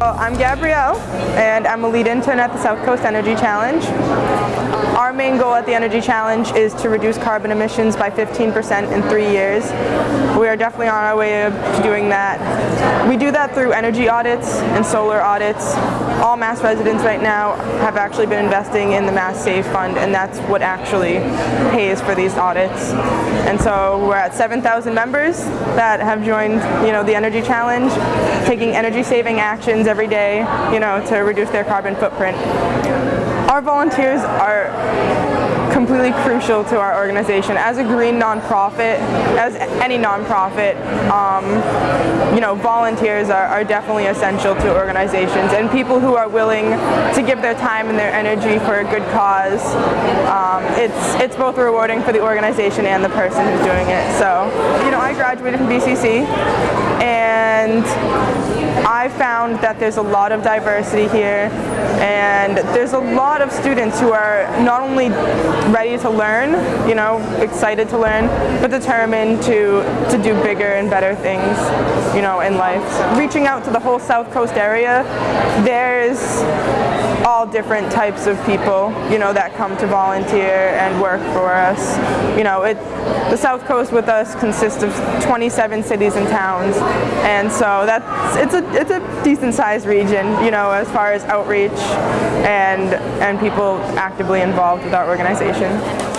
I'm Gabrielle, and I'm a lead intern at the South Coast Energy Challenge. Our main goal at the Energy Challenge is to reduce carbon emissions by 15% in three years. We are definitely on our way to doing that. We do that through energy audits and solar audits. All Mass residents right now have actually been investing in the Mass Save Fund, and that's what actually pays for these audits. And so we're at 7,000 members that have joined, you know, the Energy Challenge, taking energy-saving actions every day, you know, to reduce their carbon footprint. Our volunteers are completely crucial to our organization. As a green nonprofit, as any nonprofit, um, you know, volunteers are, are, definitely essential to organizations and people who are willing to give their time and their energy for a good cause. Um, it's, it's both rewarding for the organization and the person who's doing it. So, you know, I graduated from BCC and I found that there's a lot of diversity here and there's a lot of students who are not only ready to learn, you know, excited to learn, but determined to, to do bigger and better things, you know, in life. Reaching out to the whole South Coast area, there's all different types of people, you know, that come to volunteer and work for us. You know, it, the South Coast with us consists of 27 cities and towns, and so that's it's a it's a decent sized region, you know, as far as outreach and and people actively involved with our organization.